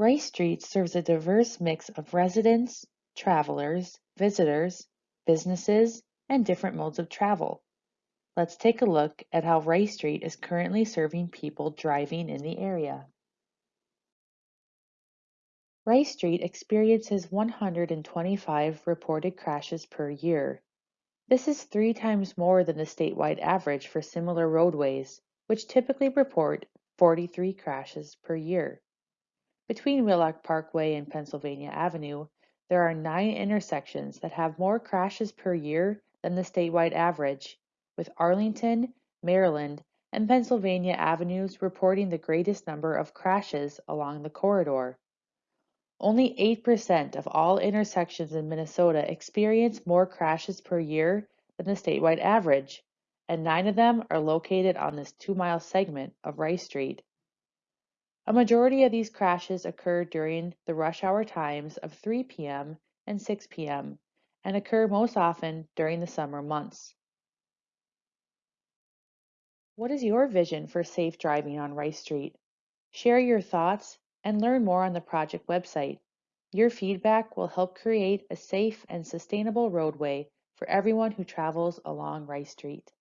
Rice Street serves a diverse mix of residents, travelers, visitors, businesses, and different modes of travel. Let's take a look at how Rice Street is currently serving people driving in the area. Rice Street experiences 125 reported crashes per year. This is three times more than the statewide average for similar roadways, which typically report 43 crashes per year. Between Wheelock Parkway and Pennsylvania Avenue, there are nine intersections that have more crashes per year than the statewide average, with Arlington, Maryland, and Pennsylvania avenues reporting the greatest number of crashes along the corridor. Only 8% of all intersections in Minnesota experience more crashes per year than the statewide average, and nine of them are located on this two mile segment of Rice Street. A majority of these crashes occur during the rush hour times of 3 p.m. and 6 p.m. and occur most often during the summer months. What is your vision for safe driving on Rice Street? Share your thoughts and learn more on the project website. Your feedback will help create a safe and sustainable roadway for everyone who travels along Rice Street.